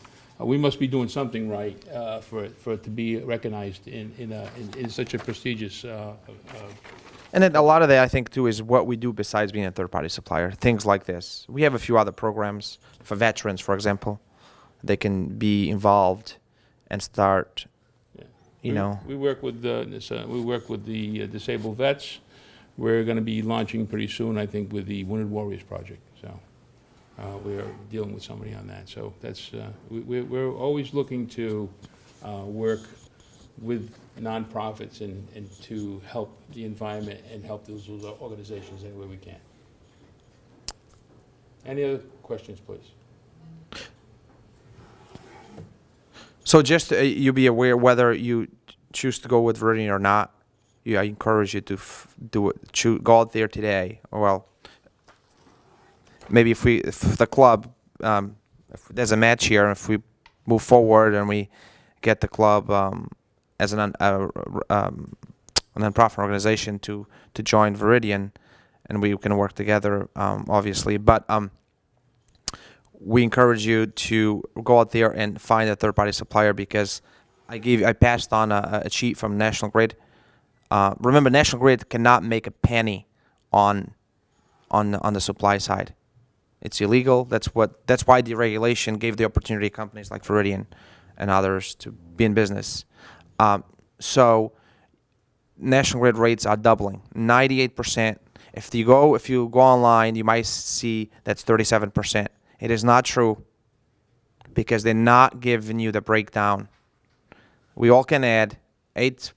uh, we must be doing something right uh, for, it- for it to be recognized in, in, a, in, in such a prestigious, uh, uh, And then a lot of that, I think, too, is what we do besides being a third-party supplier. Things like this. We have a few other programs for veterans, for example. They can be involved and start, you we- know. We work with, the- this, uh, we work with the uh, disabled vets. We're going to be launching pretty soon, I think, with the Wounded Warriors Project. So uh, we're dealing with somebody on that. So that's, uh, we, we're we're always looking to uh, work with nonprofits and, and to help the environment and help those those organizations any way we can. Any other questions, please? So just uh, you be aware whether you choose to go with Viridian or not. Yeah, I encourage you to do it. Choo- go out there today. Well, maybe if we, if the club, um, if there's a match here, if we move forward and we get the club um, as an uh, um, a nonprofit organization to to join Viridian, and we can work together, um, obviously. But um, we encourage you to go out there and find a third party supplier because I gave I passed on a, a sheet from National Grid. Uh, remember, National Grid cannot make a penny on on on the supply side. It's illegal. That's what that's why the regulation gave the opportunity to companies like Viridian and others to be in business. Um, so National Grid rates are doubling, 98%. If you go if you go online, you might see that's 37%. It is not true because they're not giving you the breakdown. We all can add 8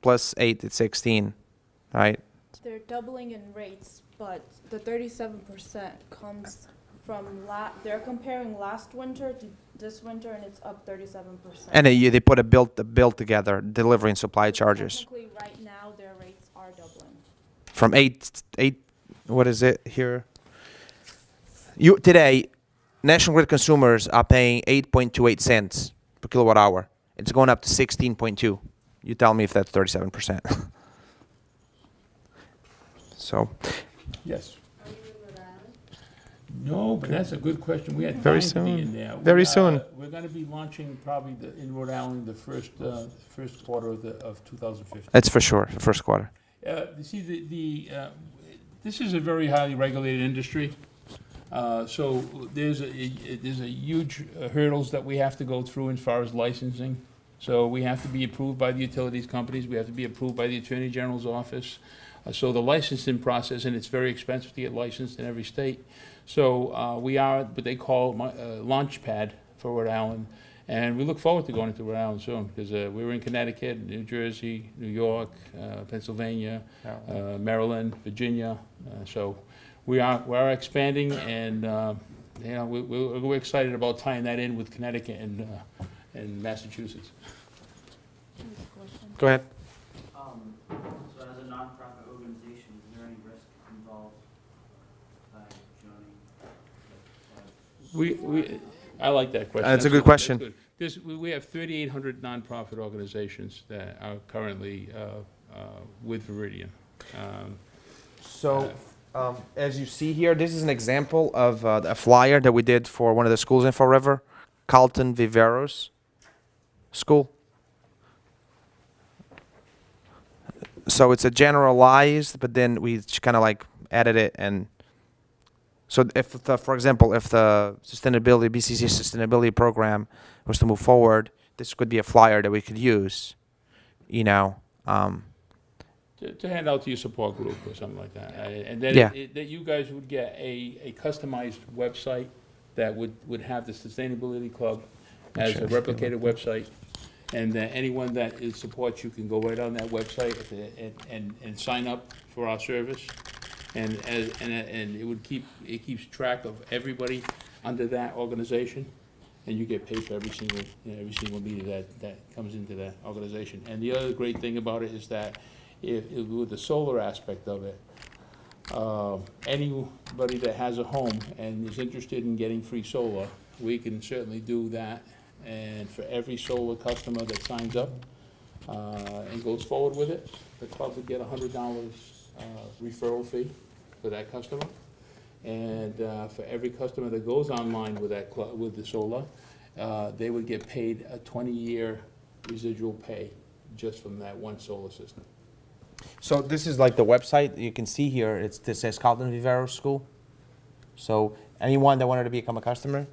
plus 8 is 16, right? They're doubling in rates, but the thirty-seven percent comes from la, they're comparing last winter to this winter and it's up thirty-seven percent. And they, they put a bill, a bill together, delivery and supply charges Technically, right now, their rates are doubling. from 8 8 what is it here? You today National Grid consumers are paying 8.28 cents per kilowatt hour. It's going up to 16.2. You tell me if that's 37%. so, Yes. No, but that's a good question. We had Very time to be soon. in there. Very We, uh, soon. We're gonna be launching probably the, in Rhode Island, the first, uh, first quarter of the, of two thousand fifteen. that's for sure, the first quarter. Uh, you see, the, the, uh, this is a very highly regulated industry. Uh, so there's a, a- there's a huge uh, hurdles that we have to go through as far as licensing. So we have to be approved by the utilities companies, we have to be approved by the Attorney General's office. Uh, So the licensing process, and it's very expensive to get licensed in every state. So uh, we are what they call my- uh, launch pad for Rhode Island. And we look forward to going to Rhode Island soon, because we were in Connecticut, New Jersey, New York, uh, Pennsylvania, uh, Maryland, Virginia. Uh, So we are, we are expanding, and, uh, you know, we- we- we're excited about tying that in with Connecticut and, uh, and Massachusetts. Go ahead. Um, so as a nonprofit organization, is there any risk involved by joining? We, we, I like that question. That's a good question. good. There's, we, we have thirty-eight hundred nonprofit organizations that are currently, uh, uh, with Viridian. Um, So, um, as you see here, this is an example of uh, a flyer that we did for one of the schools in Fall River, Carlton Viveiros School. So it's a generalized, but then we kind of like added it and. So if the, for example, if the sustainability BCC sustainability program was to move forward, this could be a flyer that we could use. You know, um, to, to hand out to your support group or something like that. And then, Yeah. it- it- that you guys would get a, a customized website that would, would have the Sustainability Club as a replicated website. And that anyone that is supports you can go right on that website and, and, and sign up for our service. And, as, and, and it would keep, it keeps track of everybody under that organization. And you get paid for every single, you know, every single meeting that, that comes into that organization. And the other great thing about it is that if, if with the solar aspect of it, uh, anybody that has a home and is interested in getting free solar, we can certainly do that. And for every solar customer that signs up, uh, and goes forward with it, the club would get a hundred dollars, uh, referral fee for that customer. And, uh, for every customer that goes online with that club, with the solar, uh, they would get paid a twenty-year residual pay just from that one solar system. So this is like the website you can see here. It's this says Carlton Vivero School. So anyone that wanted to become a customer,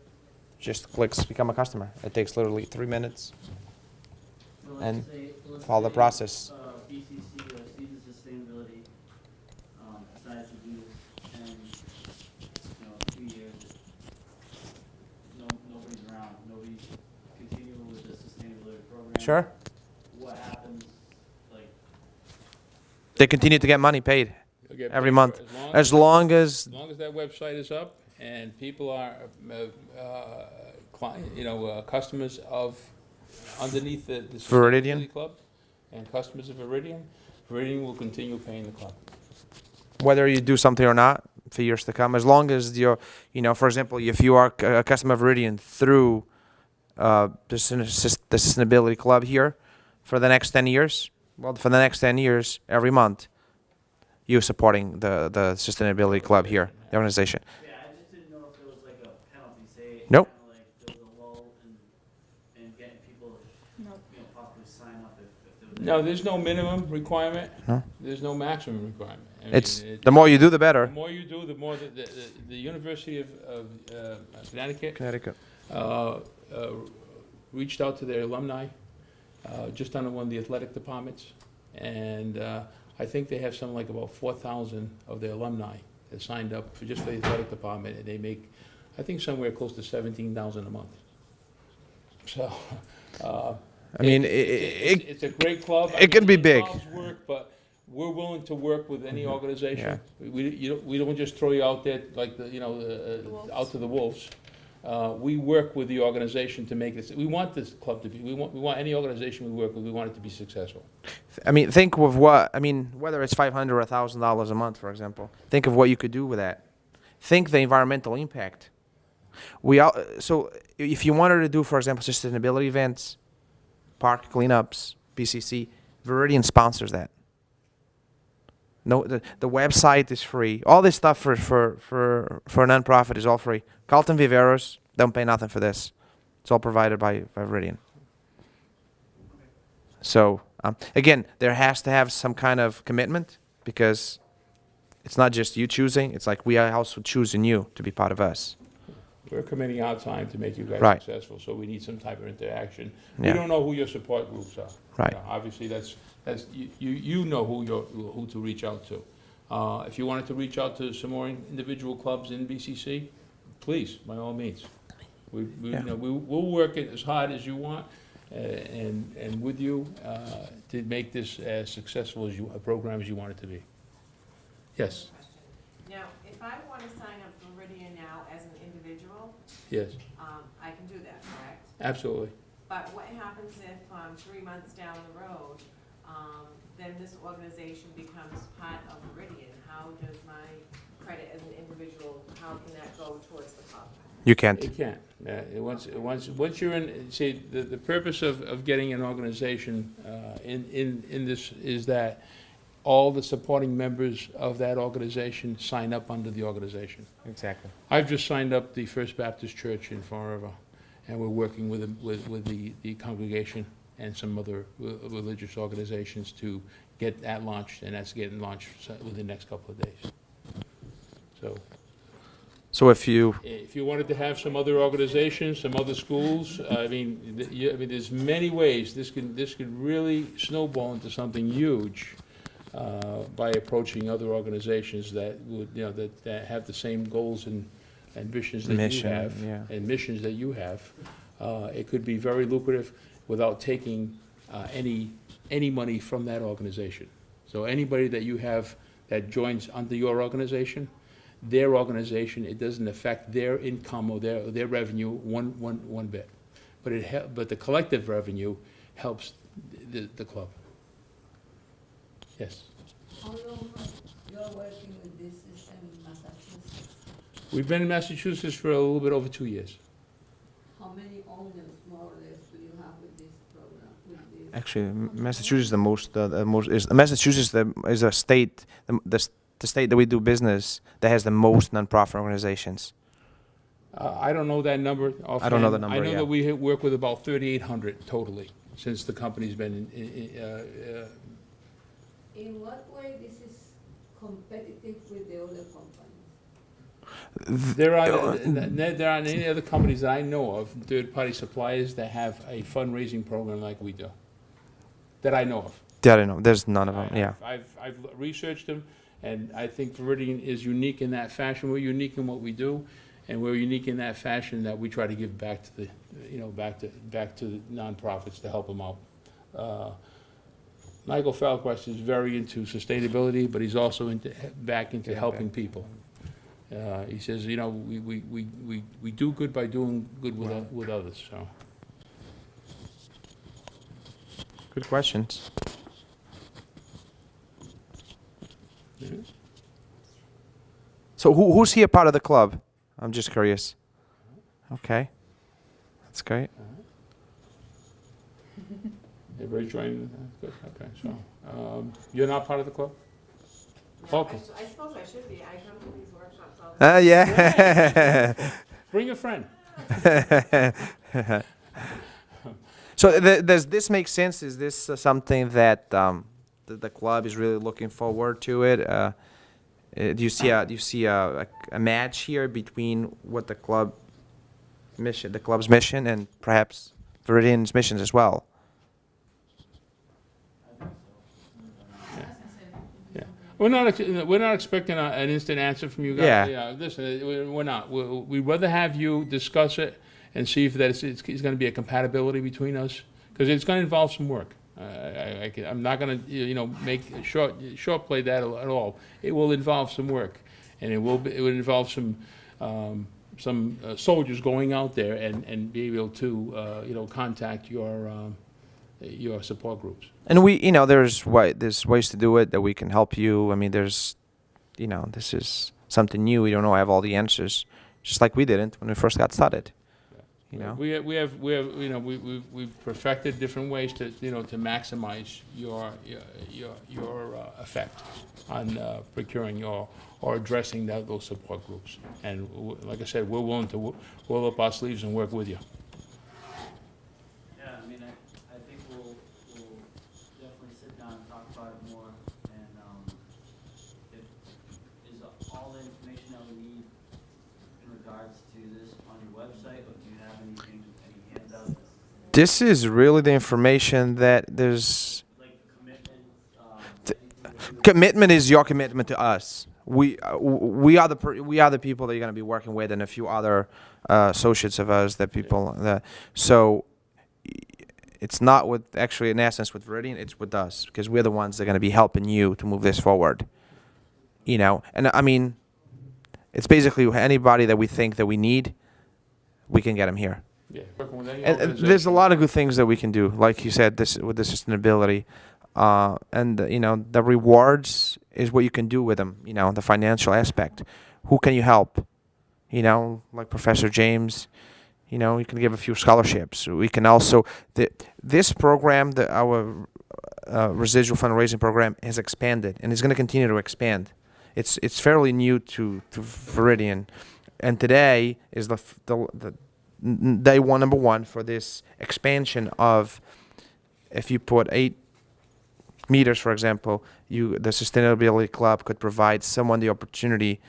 just clicks become a customer. It takes literally three minutes. Let's And say- follow the process. Uh, BCC or Student Sustainability, um, decides to do this, and, you know, two years, no, nobody's around, nobody's continuing with the sustainability program. Sure. What happens, like, They continue to get money paid get every paid month, for- as long as as- long as As long as that website is up and people are, uh, uh, client, you know, uh, customers of, underneath the, the Viridian? Sustainability Club and customers of Viridian, Viridian will continue paying the club. whether you do something or not for years to come, as long as you're, you know, for example, if you are a customer of Viridian through uh, the, Sus- the Sustainability Club here for the next 10 years, well, for the next 10 years, every month, you're supporting the, the Sustainability Club here, the organization. yeah, I just didn't know if there was like a penalty, say, Nope. kinda like there was a lull in, in getting people, to, you know, possibly sign up if, if there. No, there's no minimum requirement. No. There's no maximum requirement. I mean, It's, it- the more you do, the better. The more you do, the more, the, the, the- the University of, of uh, Connecticut. Connecticut. uh, uh, reached out to their alumni, uh, just under one of the athletic departments. And uh, I think they have something like about four thousand of their alumni that signed up for just for the athletic department, and they make, I think somewhere close to seventeen thousand a month. So, uh. I mean, it- i- It's, it- it's a great club. I it can mean, be big. work, but we're willing to work with any organization. Yeah. We, you don't, we don't just throw you out there like the, you know, uh, uh, out to the wolves. Uh, we work with the organization to make this, we want this club to be, we want, we want any organization we work with, we want it to be successful. I mean, think of what, I mean, whether it's 500 or $1,000 a month, for example, think of what you could do with that. Think the environmental impact. We all, so if you wanted to do, for example, sustainability events, park cleanups, BCC, Viridian sponsors that. No, the, the website is free. All this stuff for, for, for, for a nonprofit is all free. Carlton Viveiros don't pay nothing for this. It's all provided by, by Viridian. So um, again, there has to have some kind of commitment because it's not just you choosing. It's like we are also choosing you to be part of us. we're committing our time to make you guys Right. successful, so we need some type of interaction. We don't know who your support groups are. Right. Uh, Obviously, that's, that's, you, you you know who you're, who to reach out to. Uh, If you wanted to reach out to some more individual clubs in BCC, please, by all means. We, we, you know, we, we'll work it as hard as you want, uh, and, and with you, uh, to make this as successful as you, a program as you want it to be. Yes, Now, if I want to sign up for Meridian now as an individual, yes, um, I can do that, correct? absolutely. But what happens if, um, three months down the road, then this organization becomes part of Meridian? How does my credit as an individual, how can that go towards the club? You can't. It can't. Uh, it- Once, once, once you're in, see, the, the purpose of, of getting an organization uh, in, in, in this is that all the supporting members of that organization sign up under the organization. Exactly. I've just signed up the First Baptist Church in Fall River, and we're working with, the- with, with the, the congregation and some other re- religious organizations to get that launched, and that's getting launched within the next couple of days. So, So if you if you wanted to have some other organizations, some other schools, I mean, you- I mean, there's many ways this can, this could really snowball into something huge uh, by approaching other organizations that would, you know, that, that have the same goals and, ambitions that you have. yeah. And missions that you have. Uh, It could be very lucrative without taking uh, any, any money from that organization. So anybody that you have that joins under your organization, their organization, it doesn't affect their income or their, their revenue one, one, one bit. But it, but the collective revenue helps the, the club. Yes. How long you're working with this system in Massachusetts? We've been in Massachusetts for a little bit over two years. How many owners, more or less, do you have with this program, with this? Actually Massachusetts is the most uh, the most is Massachusetts the, is a state the, the, the state that we do business that has the most nonprofit organizations. Uh, I don't know that number offhand. I don't know the number. I know yeah. that we work with about thirty-eight hundred totally, since the company's been in, in, uh, uh, In what way this is competitive with the other companies? There are, there there aren't any other companies that I know of, third-party suppliers, that have a fundraising program like we do, that I know of. Yeah, I know. There's none of them. Yeah. I've, I've researched them, and I think Viridian is unique in that fashion. We're unique in what we do, and we're unique in that fashion that we try to give back to the, you know, back to, back to the nonprofits to help them out. Uh, Michael Fallquist is very into sustainability, but he's also into, back into helping people. Uh, He says, you know, we, we, we, we we do good by doing good with, o- with others, so. Good questions. So who who's here part of the club? I'm just curious. Okay. That's great. Everybody join, uh, good, okay, so, um, you're not part of the club? Okay. I suppose I should be, I come to these workshops all the time. Uh, yeah. Bring a friend. so th- does this make sense? Is this uh, something that um, the, the club is really looking forward to it? Uh, uh, do you see a do you see a, a, a match here between what the club mission, the club's mission, and perhaps Viridian's missions as well? We're not, we're not expecting a- an instant answer from you guys. Yeah. Listen, uh, we- we're not. We'd rather have you discuss it and see if that it's, it's it's gonna be a compatibility between us, because it's gonna involve some work. I- I, I'm not gonna, you know, make, short, short play that at all. It will involve some work, and it will, be- it will involve some, um, some uh, soldiers going out there and, and be able to, uh, you know, contact your, um, your support groups. And we, you know, there's there's ways to do it that we can help you. I mean, there's, you know, this is something new. We don't know I have all the answers, just like we didn't when we first got started. You know. We have, we have, we have, you know, we, we've, we've perfected different ways to, you know, to maximize your, your, your, your uh, effect on uh, procuring your, or addressing that, those support groups. And like I said, we're willing to roll up our sleeves and work with you. Yeah, I mean, I, I think we'll, we'll definitely sit down and talk about it more, and, um, if, is all the information that we need in regards to this on your website, or do you have anything, any handouts, This is really the information that there's like commitment, um, Th- anything that you- commitment is your commitment to us. We uh, we are the per- we are the people that you're going to be working with, and a few other uh, associates of us that people that so. It's not with actually in essence with Viridian, it's with us because we're the ones that are going to be helping you to move this forward. You know, and I mean, it's basically anybody that we think that we need, we can get them here. Yeah, working with any And, there's a lot of good things that we can do, like you said, this with the sustainability, uh, and uh, you know the rewards is what you can do with them. You know the financial aspect. Who can you help? You know, like Professor James. You know, you can give a few scholarships. We can also the this program, the our uh, residual fundraising program, has expanded and is going to continue to expand. It's it's fairly new to to Viridian, and today is the the, the day one number one for this expansion of if you put eight meters for example you the sustainability club could provide someone the opportunity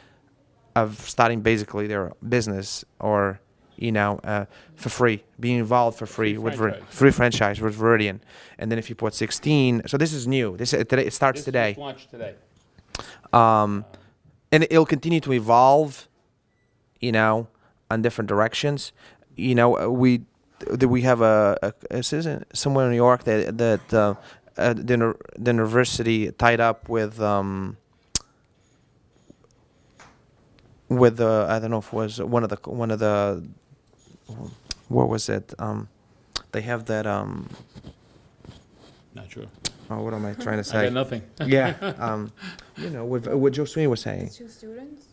of starting basically their business or you know uh, for free being involved for free, Free with franchise. free franchise with Viridian and then if you put 16 so this is new this uh, today it starts This today launched today. um, and it'll continue to evolve, you know, on different directions. You know, uh, we that we have a, a this isn't somewhere in New York that that uh, uh, the the university tied up with um with uh, I don't know if it was one of the one of the what was it um they have that um Not sure. oh, what am I trying to I say got nothing. yeah um you know what what Joe Sweeney was saying Two students?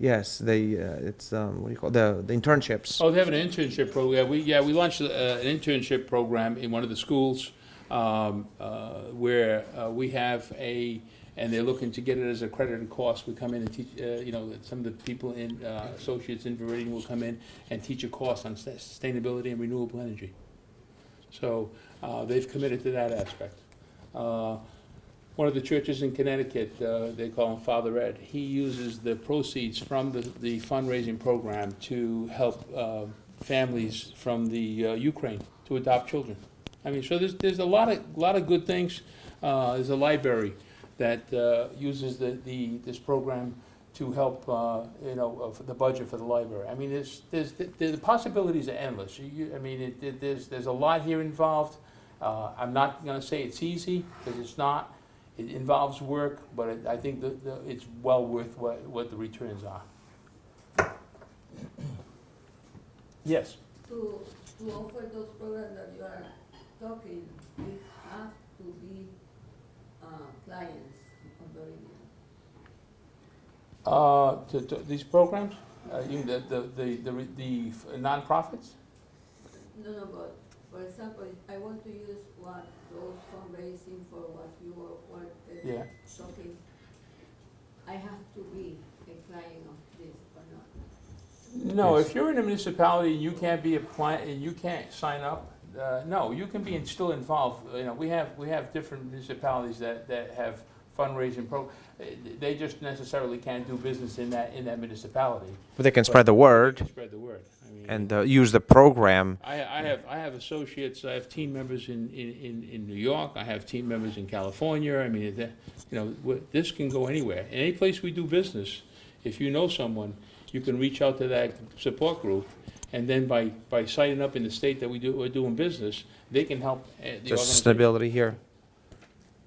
Yes, they. Uh, it's um, what do you call the the internships. Oh, they have an internship program. We, yeah, we launched uh, an internship program in one of the schools um, uh, where uh, we have a, and they're looking to get it as a credit and cost. We come in and teach, uh, you know, some of the people in, uh, associates in Viridian will come in and teach a course on sustainability and renewable energy. So they've committed to that aspect. One of the churches in Connecticut, uh, they call him Father Ed, he uses the proceeds from the, the fundraising program to help uh, families from the uh, Ukraine to adopt children. I mean, so there's, there's a lot of, lot of good things. Uh, There's a library that uh, uses the, the, this program to help, uh, you know, the budget for the library. I mean, there's, there's, the the possibilities are endless. You- I mean, it- it- there's, there's a lot here involved. I'm not gonna say it's easy, because it's not. It involves work, but it- I think it's well worth what, what the returns are. Yes. To, to offer those programs that you are talking, we have to be, uh, clients of the union. Uh, to, to, these programs, uh, you, the, the, the, the re- the nonprofits? No, no, but, for example, I want to use what, those fundraising for what you were, were uh, Yeah. talking. I have to be a client of this or not. No, if you're in a municipality and you can't be a client, and you can't sign up, uh, no, you can be in- still involved. You know, we have, we have different municipalities that, that have fundraising pro, eh, they just necessarily can't do business in that, in that municipality. But they can spread the word They can Spread the word. And uh, use the program. I, I have, I have associates, I have team members in, in, in, in New York, I have team members in California, I mean, that, you know, this can go anywhere. Any place we do business, if you know someone, you can reach out to that support group, and then by, by signing up in the state that we do, we're doing business, they can help uh, the sustainability here.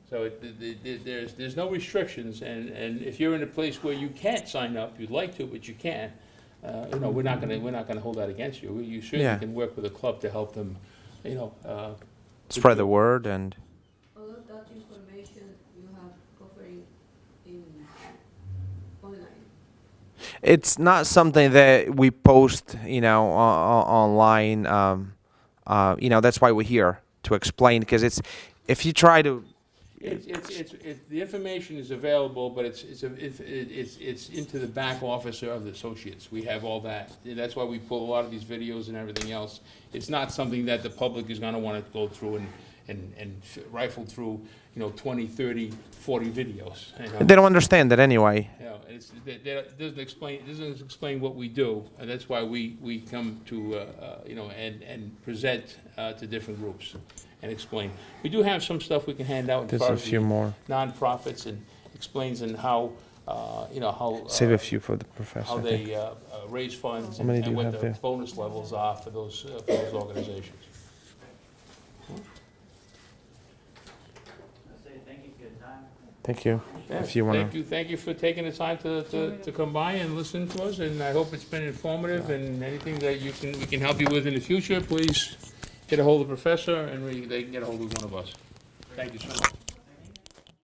So it, th- th- th- there's, there's no restrictions, and, and if you're in a place where you can't sign up, you'd like to, but you can't, uh, you know, we're not gonna, we're not gonna hold that against you. You certainly Yeah. can work with a club to help them, you know, uh. Spread the word and. All of that information you have offering in online. It's not something that we post, you know, o- o- online. Um, uh, you know, that's why we're here to explain. Because it's, if you try to, It's, it's, it's, it- the information is available, but it's, it's, a- it's, it's, it's into the back office of the associates. We have all that. That's why we pull a lot of these videos and everything else. It's not something that the public is gonna wanna go through and, and, and rifled through, you know, 20, 30, 40 videos. you know. They don't understand that anyway. You know, it's, that, that doesn't explain, it doesn't explain what we do, and that's why we, we come to, uh, uh, you know, and, and present, uh, to different groups and explain. We do have some stuff we can hand out There's a few the more. nonprofits and explains and how, uh, you know, how. Save uh, a few for the professor. How I think. they, uh, uh, raise funds How and many do and you what have the there? bonus levels are for those, uh, for those organizations. I say thank you for your time. Thank you. If you wanna. Thank you, thank you for taking the time to, to, to come by and listen to us, and I hope it's been informative, and anything that you can, we can help you with in the future, please get a hold of the professor, and we, they can get a hold of one of us. Thank you so much.